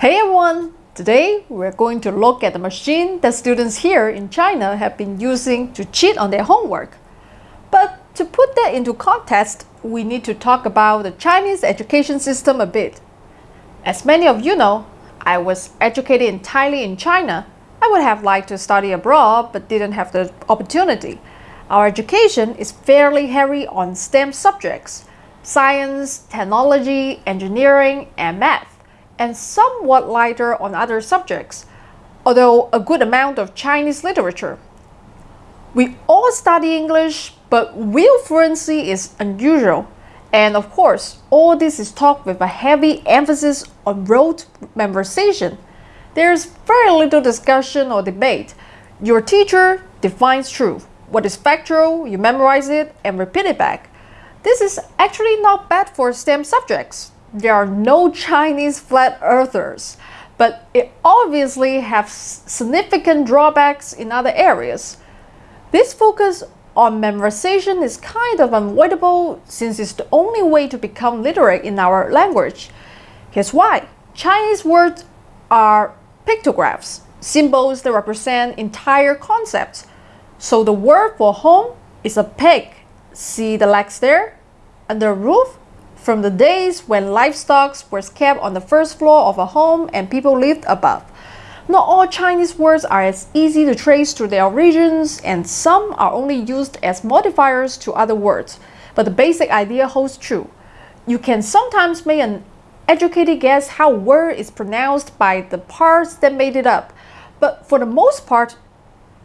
Hey everyone! Today we're going to look at the machine that students here in China have been using to cheat on their homework. But to put that into context, we need to talk about the Chinese education system a bit. As many of you know, I was educated entirely in China. I would have liked to study abroad but didn't have the opportunity. Our education is fairly heavy on STEM subjects science, technology, engineering, and math, and somewhat lighter on other subjects, although a good amount of Chinese literature. We all study English, but real fluency is unusual. And of course, all this is taught with a heavy emphasis on rote memorization. There's very little discussion or debate. Your teacher defines truth. What is factual, you memorize it and repeat it back. This is actually not bad for STEM subjects. There are no Chinese flat earthers, but it obviously has significant drawbacks in other areas. This focus on memorization is kind of unavoidable since it's the only way to become literate in our language. Here's why. Chinese words are pictographs, symbols that represent entire concepts. So the word for home is a pig See the legs there? Under a roof? From the days when livestock was kept on the first floor of a home and people lived above. Not all Chinese words are as easy to trace to their origins, and some are only used as modifiers to other words. But the basic idea holds true. You can sometimes make an educated guess how a word is pronounced by the parts that made it up. But for the most part,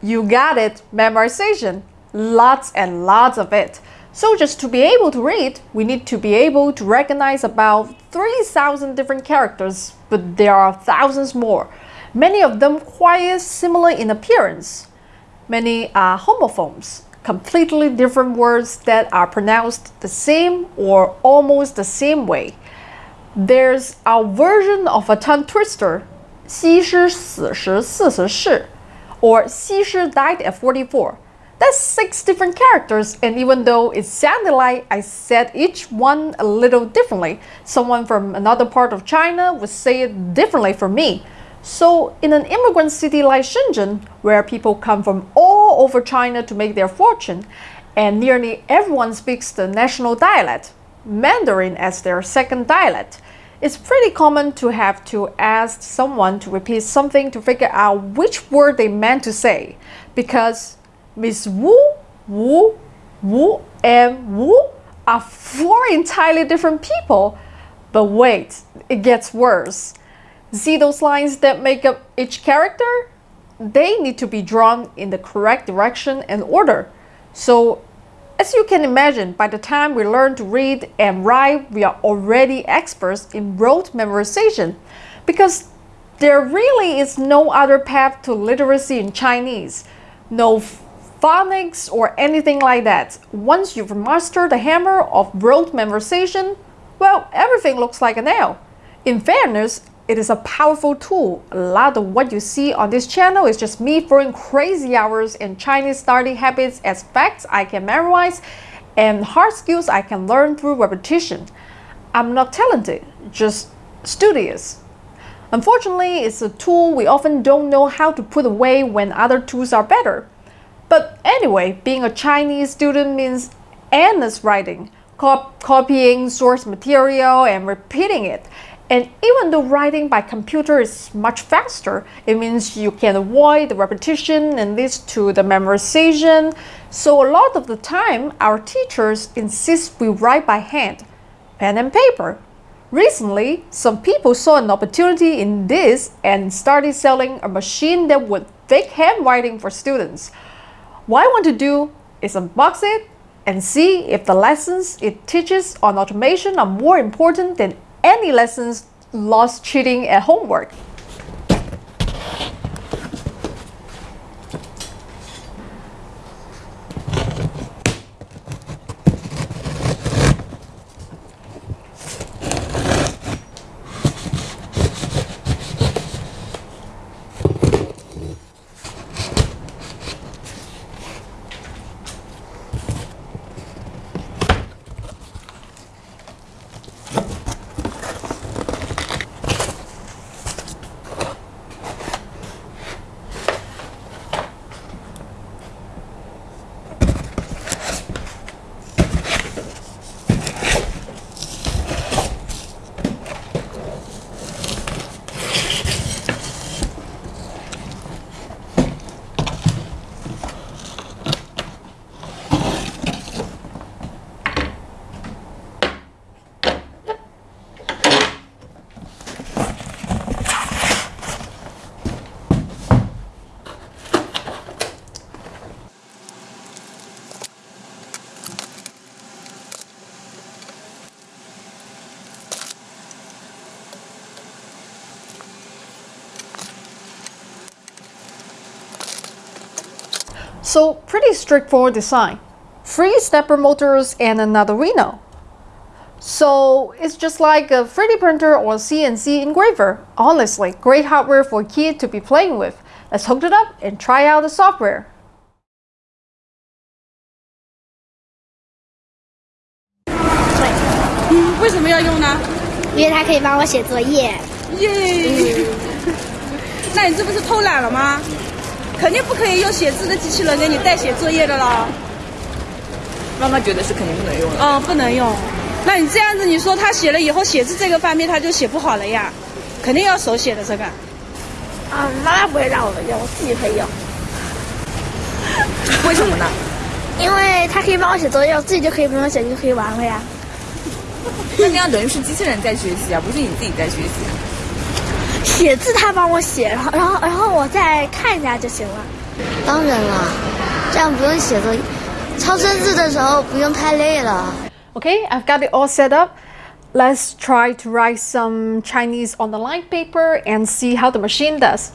you got it, memorization lots and lots of it. So just to be able to read, we need to be able to recognize about 3,000 different characters, but there are thousands more. Many of them quite similar in appearance. Many are homophones, completely different words that are pronounced the same or almost the same way. There's our version of a tongue twister, 西施死时四十世, or 西施 died at 44. That's six different characters and even though it sounded like I said each one a little differently, someone from another part of China would say it differently from me. So in an immigrant city like Shenzhen, where people come from all over China to make their fortune, and nearly everyone speaks the national dialect, Mandarin as their second dialect, it's pretty common to have to ask someone to repeat something to figure out which word they meant to say, because Miss Wu, Wu, Wu, and Wu are four entirely different people. But wait, it gets worse. See those lines that make up each character? They need to be drawn in the correct direction and order. So, as you can imagine, by the time we learn to read and write, we are already experts in rote memorization because there really is no other path to literacy in Chinese. No phonics or anything like that. Once you've mastered the hammer of rote memorization, well, everything looks like a nail. In fairness, it is a powerful tool. A lot of what you see on this channel is just me throwing crazy hours in Chinese study habits as facts I can memorize and hard skills I can learn through repetition. I'm not talented, just studious. Unfortunately, it's a tool we often don't know how to put away when other tools are better. But anyway, being a Chinese student means endless writing, cop copying source material and repeating it. And even though writing by computer is much faster, it means you can avoid the repetition and leads to the memorization. So a lot of the time, our teachers insist we write by hand, pen and paper. Recently, some people saw an opportunity in this and started selling a machine that would fake handwriting for students. What I want to do is unbox it and see if the lessons it teaches on automation are more important than any lessons lost cheating at homework. So pretty straightforward design. Three stepper motors and an Arduino. So it's just like a 3D printer or CNC engraver. Honestly, great hardware for a kid to be playing with. Let's hook it up and try out the software. 嗯，为什么要用呢？因为它可以帮我写作业。耶！那你这不是偷懒了吗？ 肯定不可以用写字的机器人给你代写作业的啦。妈妈觉得是肯定不能用的。嗯，不能用。那你这样子，你说他写了以后写字这个方面他就写不好了呀？肯定要手写的这个。啊，妈妈不会让我们用，我自己可以用。为什么呢？因为他可以帮我写作业，我自己就可以不用写就可以玩了呀。那这样等于是机器人在学习啊，不是你自己在学习。写字他帮我写，然后然后然后我再看一下就行了。当然了，这样不用写作业，抄生字的时候不用太累了。Okay, I've got it all set up. Let's try to write some Chinese on the line paper and see how the machine does.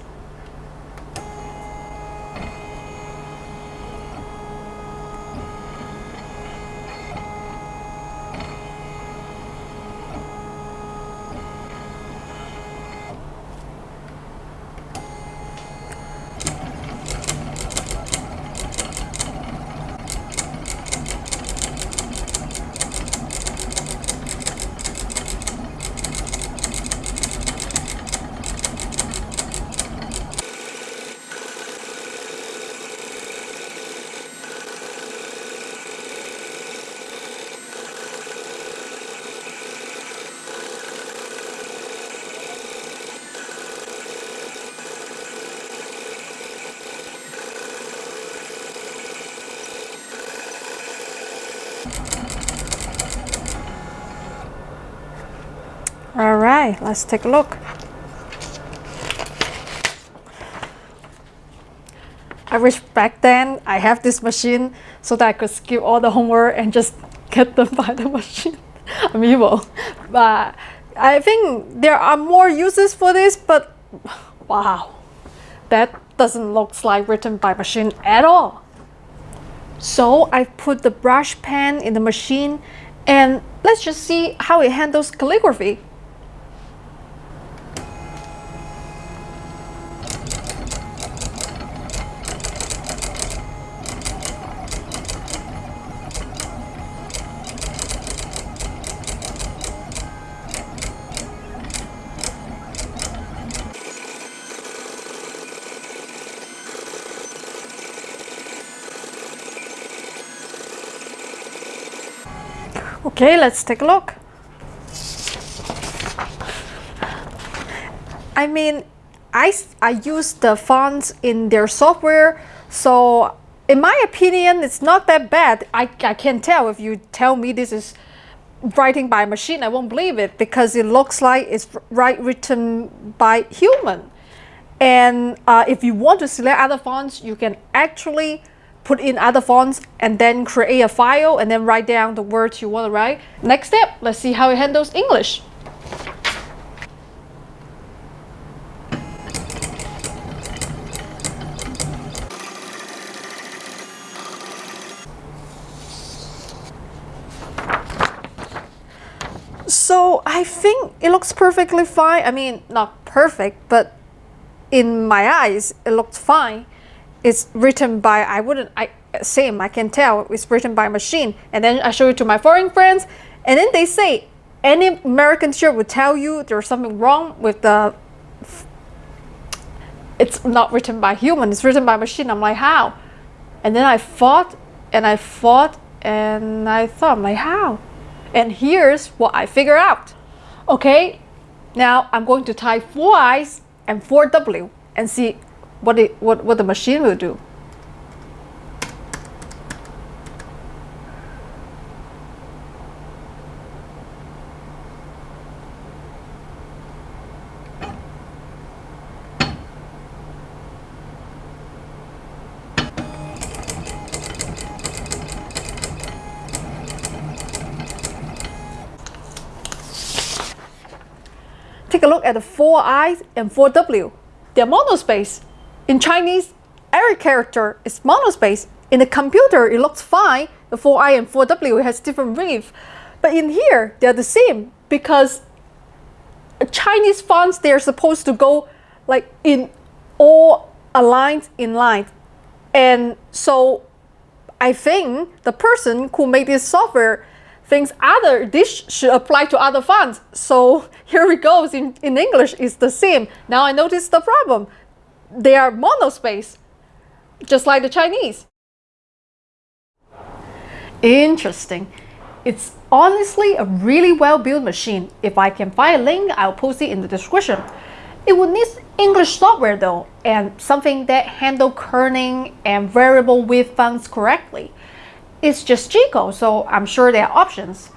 Right, let's take a look. I wish back then I have this machine so that I could skip all the homework and just get them by the machine. I'm evil. But I think there are more uses for this, but wow, that doesn't look like written by machine at all. So I put the brush pen in the machine and let's just see how it handles calligraphy. Okay, let's take a look. I mean, I, I use the fonts in their software, so in my opinion, it's not that bad. I, I can't tell if you tell me this is writing by machine, I won't believe it because it looks like it's right written by human. And uh, if you want to select other fonts, you can actually put in other fonts and then create a file and then write down the words you want to write. Next step, let's see how it handles English. So I think it looks perfectly fine. I mean, not perfect, but in my eyes, it looks fine it's written by I wouldn't I same I can tell it's written by machine and then I show it to my foreign friends and then they say any American teacher would tell you there's something wrong with the it's not written by human it's written by machine. I'm like how? And then I fought and I fought and I thought I'm like how? And here's what I figure out. Okay now I'm going to type four I's and four W and see what, it, what, what the machine will do. Take a look at the 4i and 4w. They're monospace. In Chinese, every character is monospace In the computer, it looks fine. The 4i and 4w has different relief. But in here, they're the same because Chinese fonts, they're supposed to go like in all aligned in line. And so I think the person who made this software thinks other this should apply to other fonts. So here it goes in, in English, it's the same. Now I notice the problem. They are monospace, just like the Chinese. Interesting. It's honestly a really well-built machine. If I can find a link, I'll post it in the description. It would need English software though, and something that handle kerning and variable width fonts correctly. It's just G-code, so I'm sure there are options.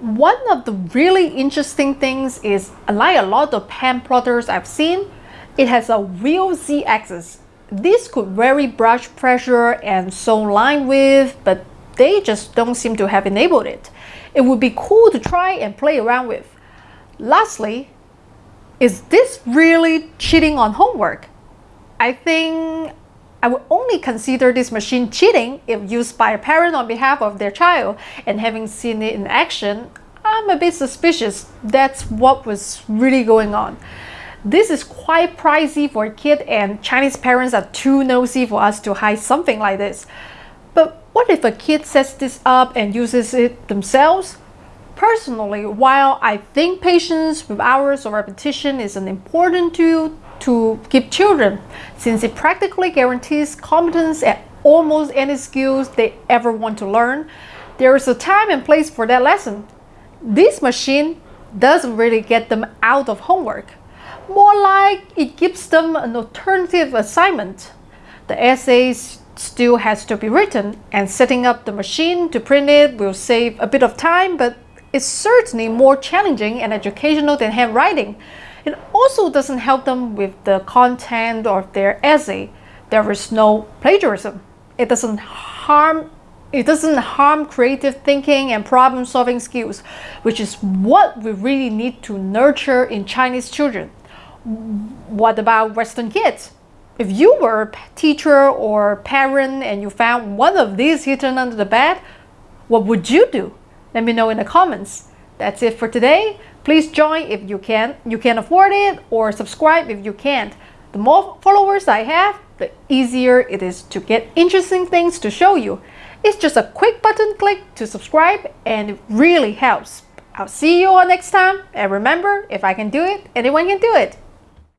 One of the really interesting things is, unlike a lot of pen plotters I've seen, it has a real z-axis. This could vary brush pressure and so line width, but they just don't seem to have enabled it. It would be cool to try and play around with. Lastly, is this really cheating on homework? I think I would only consider this machine cheating if used by a parent on behalf of their child and having seen it in action, I'm a bit suspicious that's what was really going on. This is quite pricey for a kid and Chinese parents are too nosy for us to hide something like this. But what if a kid sets this up and uses it themselves? Personally, while I think patience with hours of repetition is an important tool to give children, since it practically guarantees competence at almost any skills they ever want to learn, there is a time and place for that lesson. This machine doesn't really get them out of homework. More like it gives them an alternative assignment. The essay still has to be written and setting up the machine to print it will save a bit of time but it's certainly more challenging and educational than handwriting. It also doesn't help them with the content of their essay. There is no plagiarism. It doesn't harm it doesn't harm creative thinking and problem solving skills, which is what we really need to nurture in Chinese children. What about Western kids? If you were a teacher or parent and you found one of these hidden under the bed, what would you do? Let me know in the comments. That's it for today. Please join if you can, you can afford it or subscribe if you can't. The more followers I have, the easier it is to get interesting things to show you. It's just a quick button click to subscribe and it really helps. I'll see you all next time and remember, if I can do it, anyone can do it.